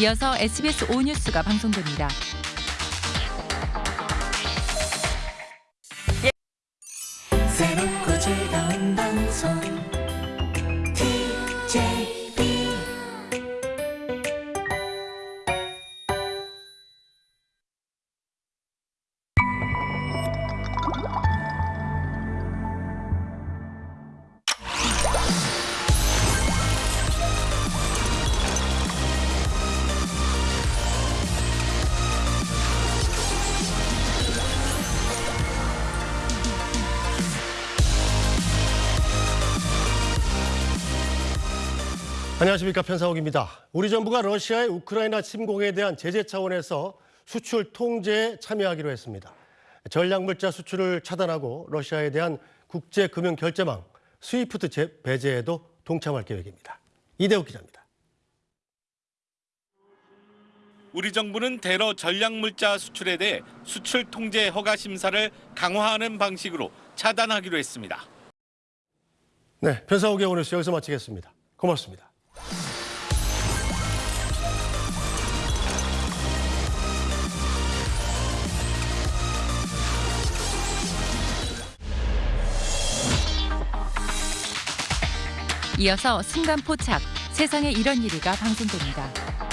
이어서 SBS 5뉴스가 방송됩니다. 새롭고 즐거운 방송 TJB 안녕하십니까 편사옥입니다. 우리 정부가 러시아의 우크라이나 침공에 대한 제재 차원에서 수출 통제에 참여하기로 했습니다. 전략물자 수출을 차단하고 러시아에 대한 국제금융 결제망 스위프트 제- 배제에도 동참할 계획입니다. 이대호 기자입니다. 우리 정부는 대러 전략물자 수출에 대해 수출 통제 허가 심사를 강화하는 방식으로 차단하기로 했습니다. 네, 편사옥의 오늘 수 여기서 마치겠습니다. 고맙습니다. 이어서 순간 포착 세상에 이런 일이가 방송됩니다.